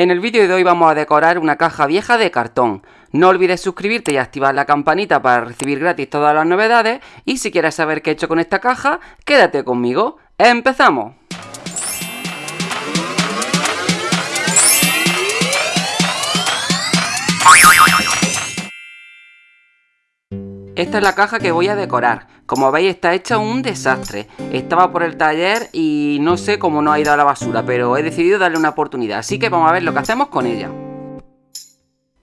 En el vídeo de hoy vamos a decorar una caja vieja de cartón. No olvides suscribirte y activar la campanita para recibir gratis todas las novedades y si quieres saber qué he hecho con esta caja, quédate conmigo. ¡Empezamos! Esta es la caja que voy a decorar. Como veis está hecha un desastre. Estaba por el taller y no sé cómo no ha ido a la basura, pero he decidido darle una oportunidad. Así que vamos a ver lo que hacemos con ella.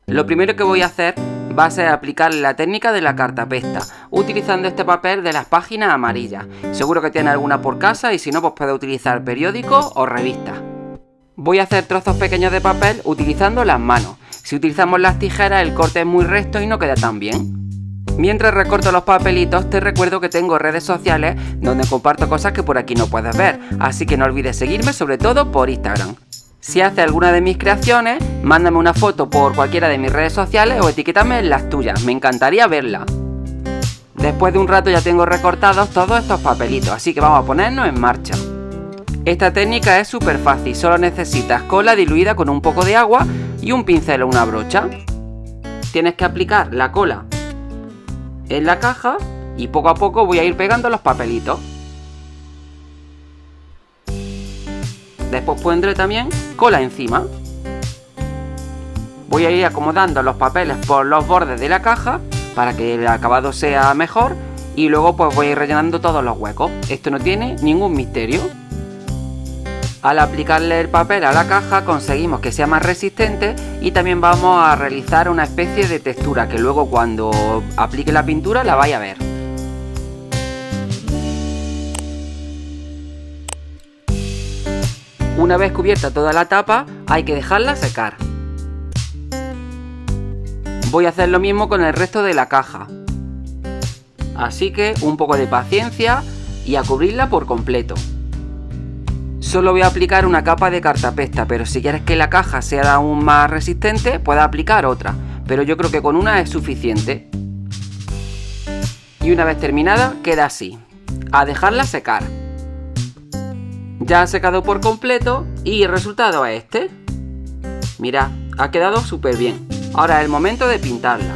Lo primero que voy a hacer va a ser aplicar la técnica de la cartapesta, utilizando este papel de las páginas amarillas. Seguro que tiene alguna por casa y si no, pues puede utilizar periódicos o revistas. Voy a hacer trozos pequeños de papel utilizando las manos. Si utilizamos las tijeras el corte es muy recto y no queda tan bien. Mientras recorto los papelitos te recuerdo que tengo redes sociales donde comparto cosas que por aquí no puedes ver, así que no olvides seguirme sobre todo por Instagram. Si haces alguna de mis creaciones, mándame una foto por cualquiera de mis redes sociales o etiquétame en las tuyas, me encantaría verla. Después de un rato ya tengo recortados todos estos papelitos, así que vamos a ponernos en marcha. Esta técnica es súper fácil, solo necesitas cola diluida con un poco de agua y un pincel o una brocha. Tienes que aplicar la cola en la caja y poco a poco voy a ir pegando los papelitos. Después pondré también cola encima. Voy a ir acomodando los papeles por los bordes de la caja para que el acabado sea mejor y luego pues voy a ir rellenando todos los huecos. Esto no tiene ningún misterio. Al aplicarle el papel a la caja conseguimos que sea más resistente y también vamos a realizar una especie de textura que luego cuando aplique la pintura la vaya a ver. Una vez cubierta toda la tapa hay que dejarla secar. Voy a hacer lo mismo con el resto de la caja. Así que un poco de paciencia y a cubrirla por completo. Solo voy a aplicar una capa de cartapesta, pero si quieres que la caja sea aún más resistente, puedes aplicar otra. Pero yo creo que con una es suficiente. Y una vez terminada, queda así. A dejarla secar. Ya ha secado por completo y el resultado es este. Mira, ha quedado súper bien. Ahora es el momento de pintarla.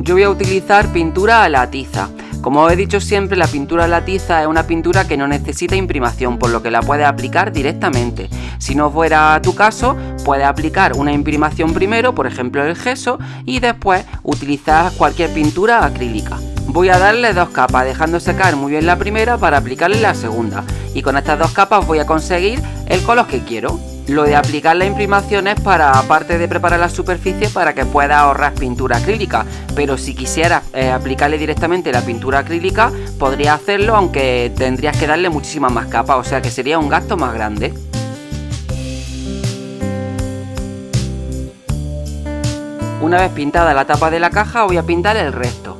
Yo voy a utilizar pintura a la tiza. Como he dicho siempre, la pintura a la tiza es una pintura que no necesita imprimación, por lo que la puedes aplicar directamente. Si no fuera tu caso, puedes aplicar una imprimación primero, por ejemplo el gesso, y después utilizar cualquier pintura acrílica. Voy a darle dos capas, dejando secar muy bien la primera para aplicarle la segunda. Y con estas dos capas voy a conseguir el color que quiero. Lo de aplicar la imprimación es para, aparte de preparar la superficie, para que pueda ahorrar pintura acrílica. Pero si quisieras eh, aplicarle directamente la pintura acrílica, podría hacerlo, aunque tendrías que darle muchísimas más capas, o sea que sería un gasto más grande. Una vez pintada la tapa de la caja, voy a pintar el resto.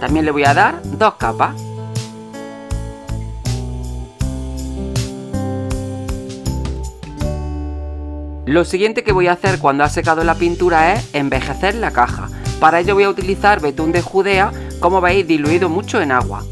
También le voy a dar dos capas. Lo siguiente que voy a hacer cuando ha secado la pintura es envejecer la caja. Para ello voy a utilizar betún de Judea, como veis diluido mucho en agua.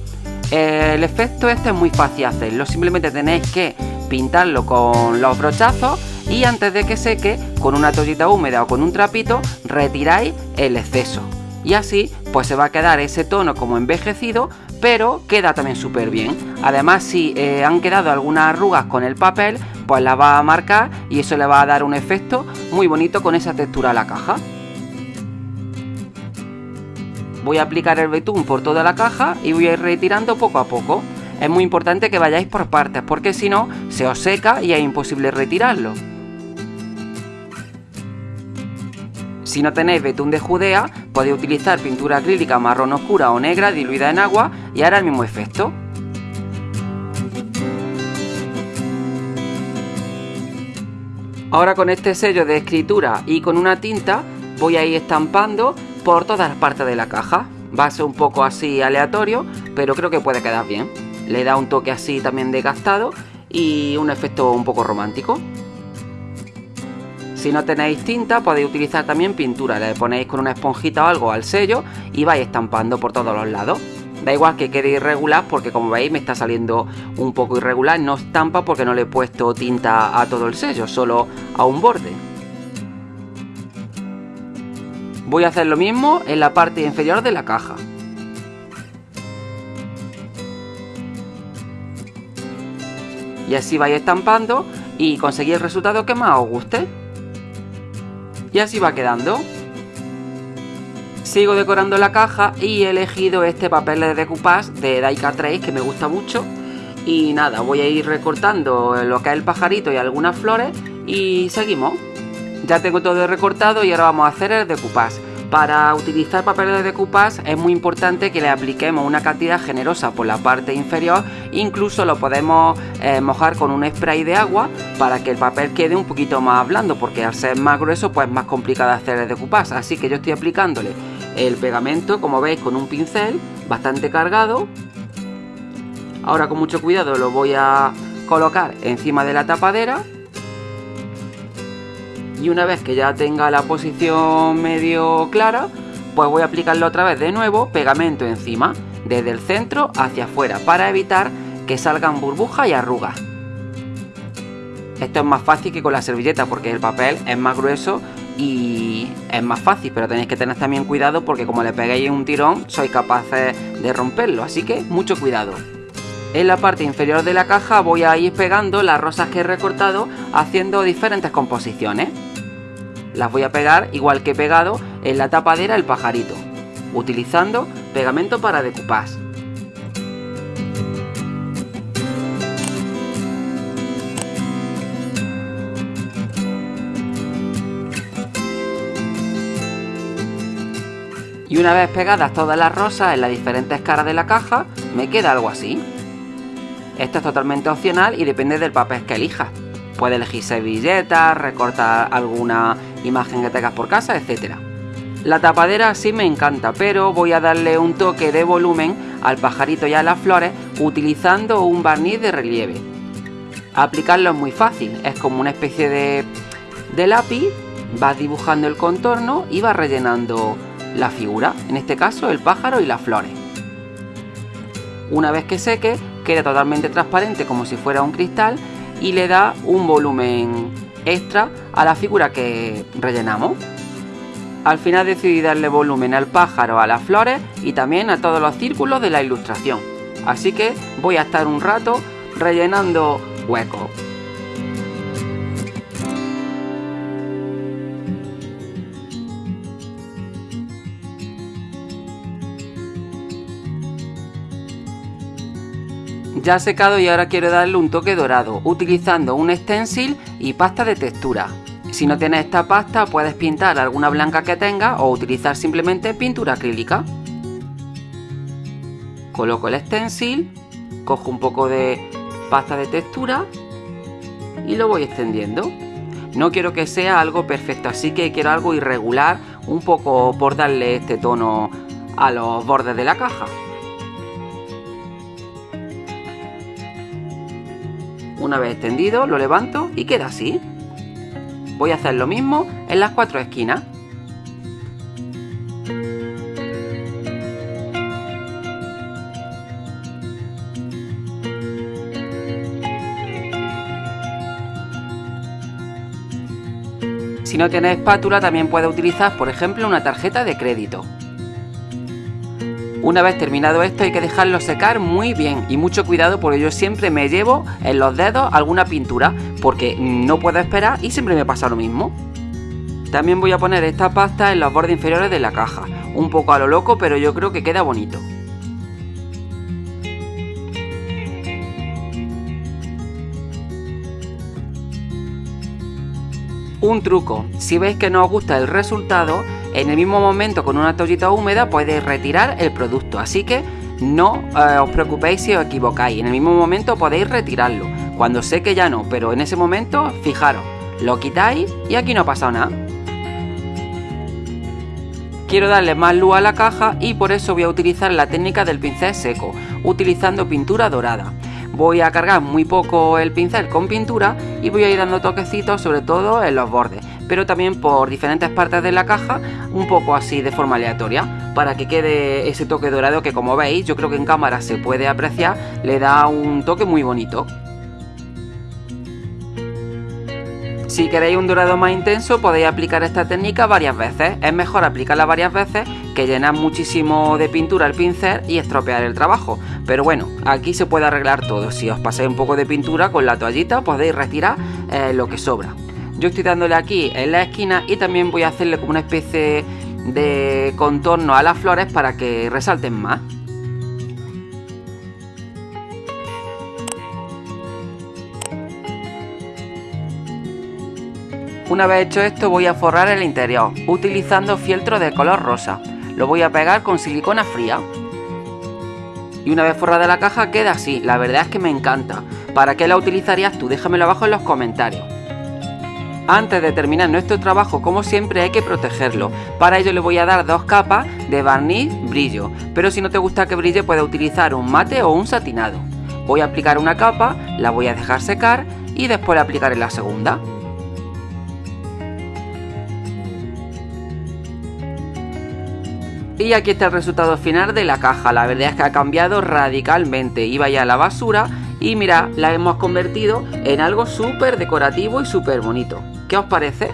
El efecto este es muy fácil hacerlo, simplemente tenéis que pintarlo con los brochazos y antes de que seque, con una toallita húmeda o con un trapito, retiráis el exceso. Y así, pues se va a quedar ese tono como envejecido, pero queda también súper bien. Además, si eh, han quedado algunas arrugas con el papel, pues la va a marcar y eso le va a dar un efecto muy bonito con esa textura a la caja. Voy a aplicar el betún por toda la caja y voy a ir retirando poco a poco. Es muy importante que vayáis por partes porque si no se os seca y es imposible retirarlo. Si no tenéis betún de Judea, podéis utilizar pintura acrílica marrón oscura o negra diluida en agua y hará el mismo efecto. Ahora con este sello de escritura y con una tinta voy a ir estampando por todas las partes de la caja. Va a ser un poco así aleatorio, pero creo que puede quedar bien. Le da un toque así también desgastado y un efecto un poco romántico. Si no tenéis tinta podéis utilizar también pintura, le ponéis con una esponjita o algo al sello y vais estampando por todos los lados. Da igual que quede irregular porque como veis me está saliendo un poco irregular, no estampa porque no le he puesto tinta a todo el sello, solo a un borde. Voy a hacer lo mismo en la parte inferior de la caja. Y así vais estampando y conseguir el resultado que más os guste. Y así va quedando. Sigo decorando la caja y he elegido este papel de decoupage de Daika 3 que me gusta mucho. Y nada, voy a ir recortando lo que es el pajarito y algunas flores y seguimos. Ya tengo todo recortado y ahora vamos a hacer el decoupage. Para utilizar papel de decoupage es muy importante que le apliquemos una cantidad generosa por la parte inferior, incluso lo podemos eh, mojar con un spray de agua para que el papel quede un poquito más blando, porque al ser más grueso pues es más complicado hacer el decoupage, así que yo estoy aplicándole el pegamento, como veis, con un pincel bastante cargado. Ahora con mucho cuidado lo voy a colocar encima de la tapadera y una vez que ya tenga la posición medio clara, pues voy a aplicarlo otra vez de nuevo, pegamento encima, desde el centro hacia afuera, para evitar que salgan burbujas y arrugas. Esto es más fácil que con la servilleta porque el papel es más grueso y es más fácil, pero tenéis que tener también cuidado porque como le peguéis un tirón sois capaces de romperlo, así que mucho cuidado. En la parte inferior de la caja voy a ir pegando las rosas que he recortado haciendo diferentes composiciones. Las voy a pegar igual que he pegado en la tapadera el pajarito, utilizando pegamento para decoupage. Y una vez pegadas todas las rosas en las diferentes caras de la caja, me queda algo así. Esto es totalmente opcional y depende del papel que elijas. Puedes elegir servilletas, recortar alguna imagen que tengas por casa, etc. La tapadera sí me encanta, pero voy a darle un toque de volumen al pajarito y a las flores utilizando un barniz de relieve. Aplicarlo es muy fácil, es como una especie de, de lápiz, vas dibujando el contorno y vas rellenando la figura, en este caso el pájaro y las flores. Una vez que seque, queda totalmente transparente como si fuera un cristal y le da un volumen extra a la figura que rellenamos. Al final decidí darle volumen al pájaro, a las flores y también a todos los círculos de la ilustración. Así que voy a estar un rato rellenando huecos. Ya secado y ahora quiero darle un toque dorado, utilizando un stencil y pasta de textura. Si no tienes esta pasta puedes pintar alguna blanca que tengas o utilizar simplemente pintura acrílica. Coloco el stencil, cojo un poco de pasta de textura y lo voy extendiendo. No quiero que sea algo perfecto, así que quiero algo irregular, un poco por darle este tono a los bordes de la caja. Una vez extendido lo levanto y queda así. Voy a hacer lo mismo en las cuatro esquinas. Si no tienes espátula también puedes utilizar por ejemplo una tarjeta de crédito. Una vez terminado esto hay que dejarlo secar muy bien y mucho cuidado porque yo siempre me llevo en los dedos alguna pintura porque no puedo esperar y siempre me pasa lo mismo. También voy a poner esta pasta en los bordes inferiores de la caja, un poco a lo loco pero yo creo que queda bonito. Un truco, si veis que no os gusta el resultado, en el mismo momento con una toallita húmeda podéis retirar el producto, así que no eh, os preocupéis si os equivocáis, en el mismo momento podéis retirarlo, cuando sé que ya no, pero en ese momento fijaros, lo quitáis y aquí no ha pasado nada. Quiero darle más luz a la caja y por eso voy a utilizar la técnica del pincel seco, utilizando pintura dorada. Voy a cargar muy poco el pincel con pintura y voy a ir dando toquecitos sobre todo en los bordes pero también por diferentes partes de la caja, un poco así de forma aleatoria, para que quede ese toque dorado que como veis, yo creo que en cámara se puede apreciar, le da un toque muy bonito. Si queréis un dorado más intenso podéis aplicar esta técnica varias veces. Es mejor aplicarla varias veces que llenar muchísimo de pintura el pincel y estropear el trabajo. Pero bueno, aquí se puede arreglar todo. Si os pasáis un poco de pintura con la toallita podéis retirar eh, lo que sobra. Yo estoy dándole aquí en la esquina y también voy a hacerle como una especie de contorno a las flores para que resalten más. Una vez hecho esto voy a forrar el interior, utilizando fieltro de color rosa. Lo voy a pegar con silicona fría. Y una vez forrada la caja queda así, la verdad es que me encanta. ¿Para qué la utilizarías tú? Déjamelo abajo en los comentarios. Antes de terminar nuestro trabajo, como siempre, hay que protegerlo. Para ello le voy a dar dos capas de barniz brillo, pero si no te gusta que brille puedes utilizar un mate o un satinado. Voy a aplicar una capa, la voy a dejar secar y después le aplicaré la segunda. Y aquí está el resultado final de la caja, la verdad es que ha cambiado radicalmente, iba ya a la basura y mira, la hemos convertido en algo súper decorativo y súper bonito. ¿Qué os parece?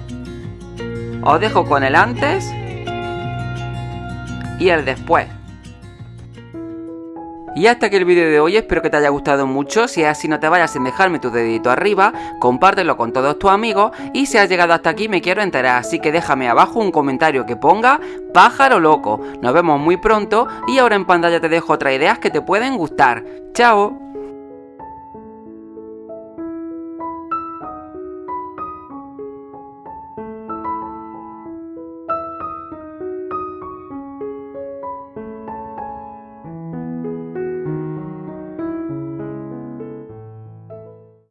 Os dejo con el antes y el después. Y hasta aquí el vídeo de hoy, espero que te haya gustado mucho, si es así no te vayas sin dejarme tu dedito arriba, compártelo con todos tus amigos y si has llegado hasta aquí me quiero enterar, así que déjame abajo un comentario que ponga pájaro loco. Nos vemos muy pronto y ahora en pantalla te dejo otras ideas que te pueden gustar. ¡Chao!